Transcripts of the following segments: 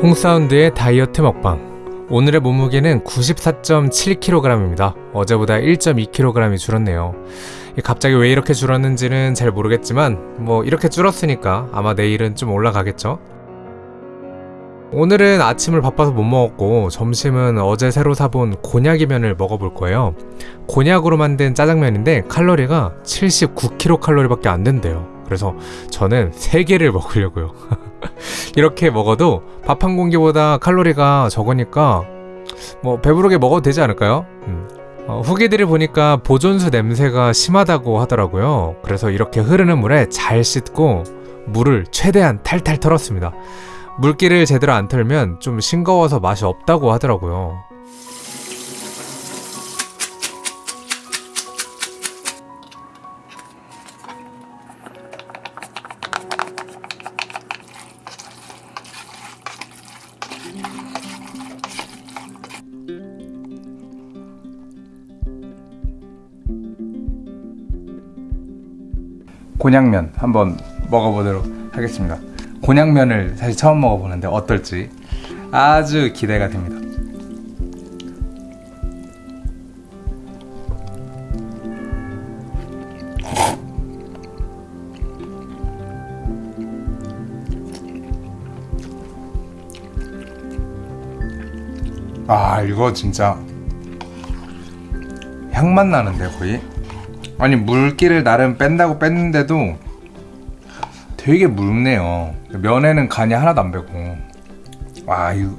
홍사운드의 다이어트 먹방. 오늘의 몸무게는 94.7kg입니다. 어제보다 1.2kg이 줄었네요. 갑자기 왜 이렇게 줄었는지는 잘 모르겠지만 뭐 이렇게 줄었으니까 아마 내일은 좀 올라가겠죠? 오늘은 아침을 바빠서 못 먹었고 점심은 어제 새로 사본 곤약이면을 먹어볼 거예요. 곤약으로 만든 짜장면인데 칼로리가 79kcal 밖에 안 된대요 그래서 저는 3개를 먹으려고요 이렇게 먹어도 밥 한 공기보다 칼로리가 적으니까 뭐 배부르게 먹어도 되지 않을까요? 음. 어, 후기들을 보니까 보존수 냄새가 심하다고 하더라고요 그래서 이렇게 흐르는 물에 잘 씻고 물을 최대한 탈탈 털었습니다 물기를 제대로 안 털면 좀 싱거워서 맛이 없다고 하더라고요 곤약면 한번 먹어보도록 하겠습니다. 곤약면을 사실 처음 먹어보는데 어떨지 아주 기대가 됩니다. 아 이거 진짜 향맛 나는데 거의 아니 물기를 나름 뺀다고 뺐는데도 되게 묽네요. 면에는 간이 하나도 안 배고. 와 이거.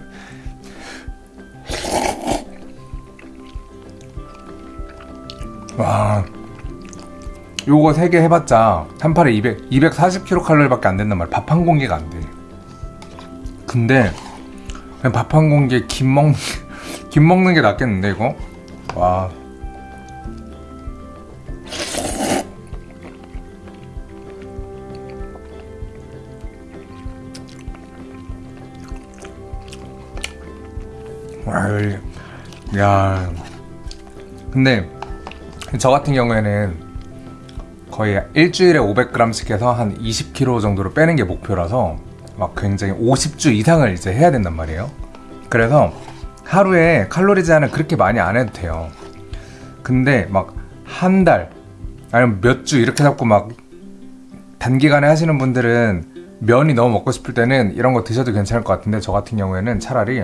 와. 요거 3개 해봤자 한 팔에 200, 240kcal 밖에 안 된단 말이야. 밥 한 공기가 안돼. 근데 그냥 밥 한 공기에 김 먹는 김 먹는 게 낫겠는데 이거? 와 야. 근데 저 같은 경우에는 거의 일주일에 500g씩 해서 한 20kg 정도로 빼는 게 목표라서 막 굉장히 50주 이상을 이제 해야 된단 말이에요. 그래서 하루에 칼로리 제한을 그렇게 많이 안 해도 돼요. 근데 막 한 달 아니면 몇 주 이렇게 잡고 막 단기간에 하시는 분들은 면이 너무 먹고 싶을 때는 이런 거 드셔도 괜찮을 것 같은데 저 같은 경우에는 차라리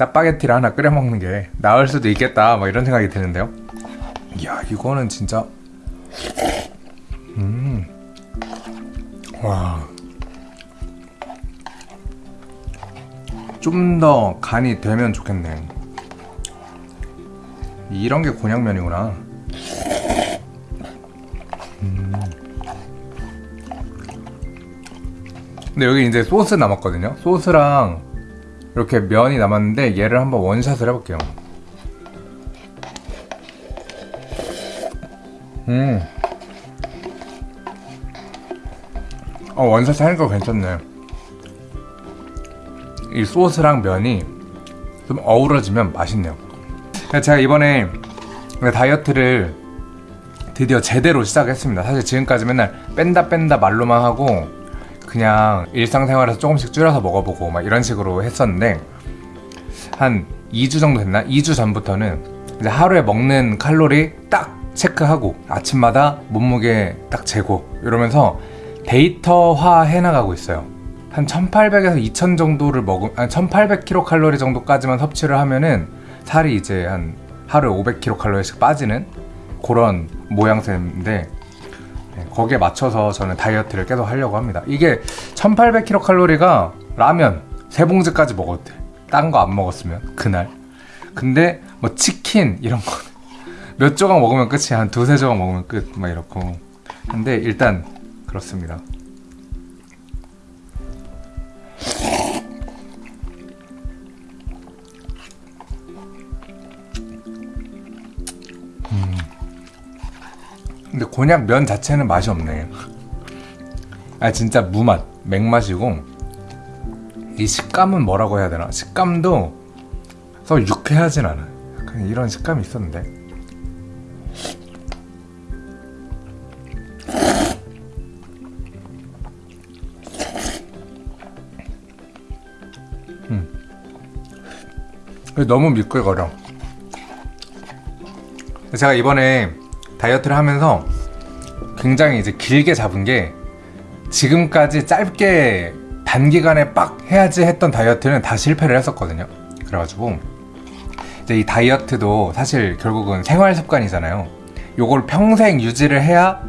짜파게티를 하나 끓여 먹는 게 나을 수도 있겠다 뭐 이런 생각이 드는데요. 이야 이거는 진짜. 음와. 좀 더 간이 되면 좋겠네. 이런 게 곤약면이구나. 음. 근데 여기 이제 소스 남았거든요. 소스랑 이렇게 면이 남았는데 얘를 한번 원샷을 해볼게요. 음. 어 원샷 하니까 괜찮네. 이 소스랑 면이 좀 어우러지면 맛있네요. 제가 이번에 다이어트를 드디어 제대로 시작했습니다. 사실 지금까지 맨날 뺀다 뺀다 말로만 하고 그냥 일상생활에서 조금씩 줄여서 먹어보고 막 이런 식으로 했었는데 한 2주 정도 됐나? 2주 전부터는 이제 하루에 먹는 칼로리 딱 체크하고 아침마다 몸무게 딱 재고 이러면서 데이터화 해나가고 있어요 한 1800에서 2000 정도를 한 1800kcal 정도까지만 섭취를 하면은 살이 이제 한 하루에 500kcal씩 빠지는 그런 모양새인데 네, 거기에 맞춰서 저는 다이어트를 계속 하려고 합니다. 이게 1800kcal가 라면 3봉지까지 먹어도 돼 딴 거 안 먹었으면 그날. 근데 뭐 치킨 이런 거 몇 조각 먹으면 끝이야 한 두세 조각 먹으면 끝 막 이렇고. 근데 일단 그렇습니다 곤약 면 자체는 맛이 없네. 아 진짜 무맛 맥맛이고 이 식감은 뭐라고 해야 되나? 식감도 서 유쾌하진 않아. 그냥 이런 식감이 있었는데. 너무 미끌거려. 제가 이번에 다이어트를 하면서 굉장히 이제 길게 잡은 게 지금까지 짧게 단기간에 빡 해야지 했던 다이어트는 다 실패를 했었거든요. 그래가지고 이제 이 다이어트도 사실 결국은 생활 습관이잖아요. 요걸 평생 유지를 해야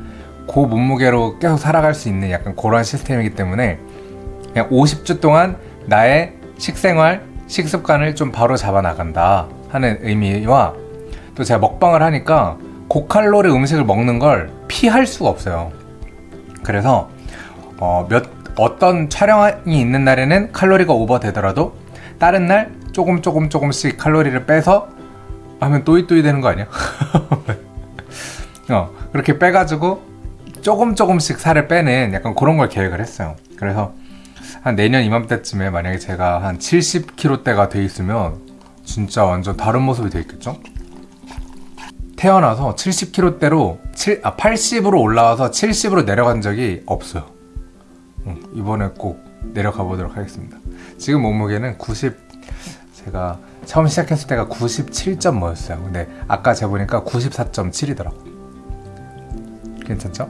그 몸무게로 계속 살아갈 수 있는 약간 그런 시스템이기 때문에 그냥 50주 동안 나의 식생활, 식습관을 좀 바로 잡아 나간다 하는 의미와 또 제가 먹방을 하니까 고칼로리 음식을 먹는 걸 피할 수가 없어요. 그래서 어, 몇 어떤 촬영이 있는 날에는 칼로리가 오버되더라도 다른 날 조금 조금 조금씩 칼로리를 빼서 하면 또이또이 되는 거 아니야? 어, 그렇게 빼가지고 조금 조금씩 살을 빼는 약간 그런 걸 계획을 했어요. 그래서 한 내년 이맘때쯤에 만약에 제가 한 70kg대가 돼 있으면 진짜 완전 다른 모습이 돼 있겠죠? 태어나서 70kg대로 7, 아, 80으로 올라와서 70으로 내려간 적이 없어요. 응, 이번에 꼭 내려가 보도록 하겠습니다. 지금 몸무게는 90 제가 처음 시작했을 때가 97점 뭐였어요. 근데 아까 재보니까 94.7이더라고. 괜찮죠?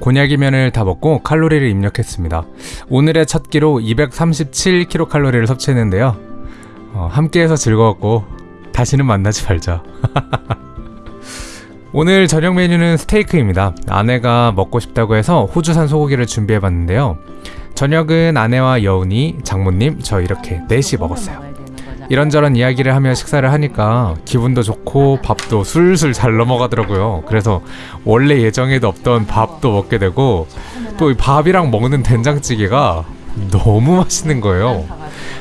곤약이면을 다 먹고 칼로리를 입력했습니다. 오늘의 첫 끼로 237kcal를 섭취했는데요. 어, 함께해서 즐거웠고 다시는 만나지 말자. 오늘 저녁 메뉴는 스테이크입니다. 아내가 먹고 싶다고 해서 호주산 소고기를 준비해봤는데요. 저녁은 아내와 여운이, 장모님, 저 이렇게 넷이 먹었어요. 이런저런 이야기를 하며 식사를 하니까 기분도 좋고 밥도 술술 잘 넘어가더라고요. 그래서 원래 예정에도 없던 밥도 먹게 되고 또이 밥이랑 먹는 된장찌개가 너무 맛있는 거예요.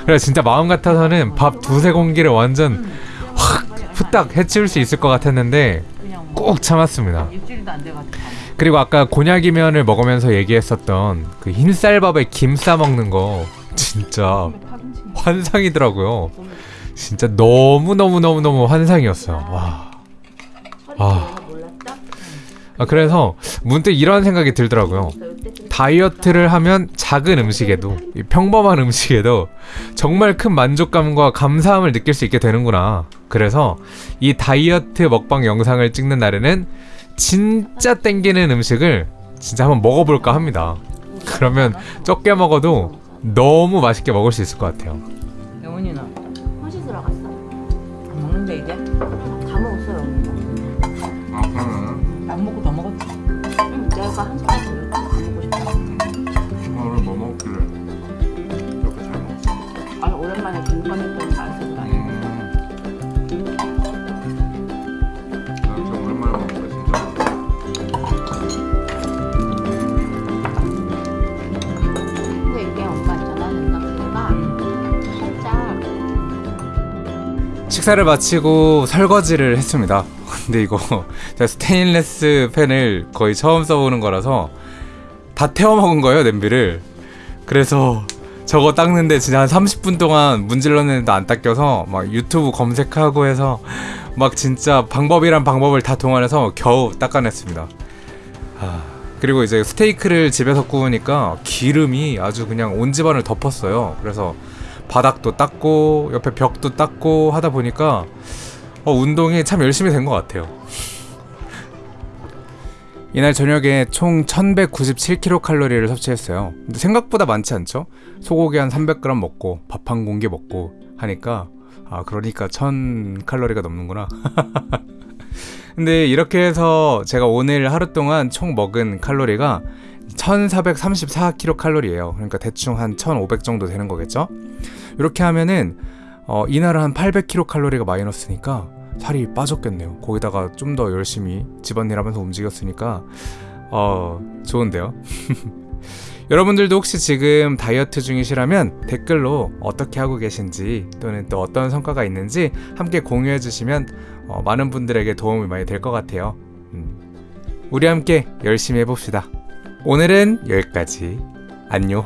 그래서 진짜 마음 같아서는 밥 두세 공기를 완전 확 후딱 해치울 수 있을 것 같았는데 꼭 참았습니다. 그리고 아까 곤약이면을 먹으면서 얘기했었던 그 흰쌀밥에 김 싸 먹는 거 진짜 환상이더라고요. 진짜 너무 너무 너무 너무 환상이었어요. 와. 아. 아 그래서 문득 이런 생각이 들더라고요. 다이어트를 하면 작은 음식에도 이 평범한 음식에도 정말 큰 만족감과 감사함을 느낄 수 있게 되는구나. 그래서 이 다이어트 먹방 영상을 찍는 날에는 진짜 땡기는 음식을 진짜 한번 먹어볼까 합니다. 그러면 적게 먹어도 너무 맛있게 먹을 수 있을 것 같아요. 영훈이는 혼시 들어갔어. 안 먹는데 이제? 다 먹었어요. 아, 그러면 안 먹고 더 먹었지. 응, 내가 한 숟가락 더 먹고 싶다. 오늘 뭐 먹길래 이렇게 잘 먹었어? 아니 오랜만에 군건했더니 맛 식사를 마치고 설거지를 했습니다. 근데 이거 제가 스테인레스 팬을 거의 처음 써보는 거라서 다 태워 먹은 거예요 냄비를. 그래서 저거 닦는데 진짜 한 30분 동안 문질렀는데도 안 닦여서 막 유튜브 검색하고 해서 막 진짜 방법이란 방법을 다 동원해서 겨우 닦아냈습니다. 아, 그리고 이제 스테이크를 집에서 구우니까 기름이 아주 그냥 온 집안을 덮었어요. 그래서 바닥도 닦고 옆에 벽도 닦고 하다 보니까 어, 운동이 참 열심히 된 것 같아요. 이날 저녁에 총 1197kcal를 섭취했어요. 근데 생각보다 많지 않죠? 소고기 한 300g 먹고 밥 한 공기 먹고 하니까 아 그러니까 1000칼로리가 넘는구나. 근데 이렇게 해서 제가 오늘 하루 동안 총 먹은 칼로리가 1434kcal예요. 그러니까 대충 한 1500 정도 되는 거겠죠? 이렇게 하면은 어, 이날은 한 800kcal가 마이너스니까 살이 빠졌겠네요. 거기다가 좀 더 열심히 집안일 하면서 움직였으니까 어, 좋은데요. 여러분들도 혹시 지금 다이어트 중이시라면 댓글로 어떻게 하고 계신지 또는 또 어떤 성과가 있는지 함께 공유해 주시면 어, 많은 분들에게 도움이 많이 될 것 같아요. 음. 우리 함께 열심히 해봅시다. 오늘은 여기까지. 안녕.